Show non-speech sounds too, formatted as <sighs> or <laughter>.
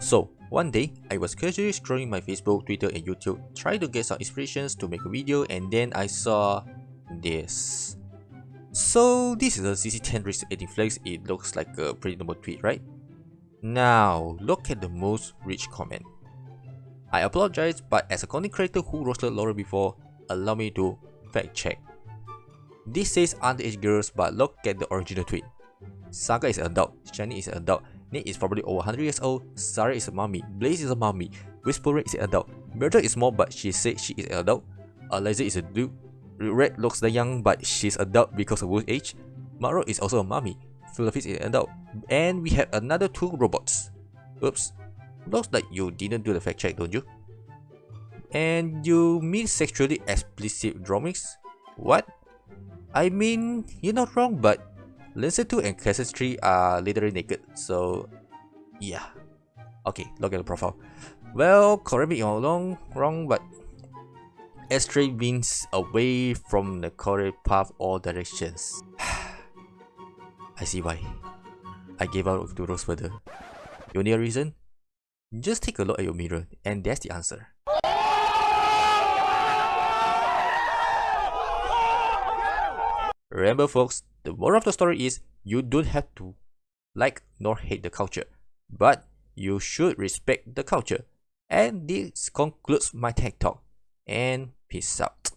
So, one day, I was casually scrolling my Facebook, Twitter and YouTube, trying to get some inspirations to make a video and then I saw this. So, this is a CC10 risk 18 Flex, it looks like a pretty normal tweet, right? Now, look at the most rich comment. I apologize, but as a content creator who roasted Laura before, allow me to fact check. This says underage girls, but look at the original tweet. Saga is adult, Shani is adult, Nate is probably over 100 years old, Sarah is a mommy, Blaze is a mommy, Whisperer is an adult, Murder is small but she said she is an adult, Eliza is a dude, Red looks the young but she's adult because of her age, Maro is also a mommy, Philip is an adult, and we have another two robots. Oops, looks like you didn't do the fact check don't you? And you mean sexually explicit drawings? What? I mean, you're not wrong but Lindsay 2 and Cassis 3 are literally naked, so yeah. Okay, look at the profile. Well, correct me if I'm wrong, wrong, but S3 means away from the correct path all directions. <sighs> I see why. I gave up to Rose further. You need a reason? Just take a look at your mirror, and that's the answer. Remember folks, the moral of the story is you don't have to like nor hate the culture, but you should respect the culture. And this concludes my tech talk. And peace out.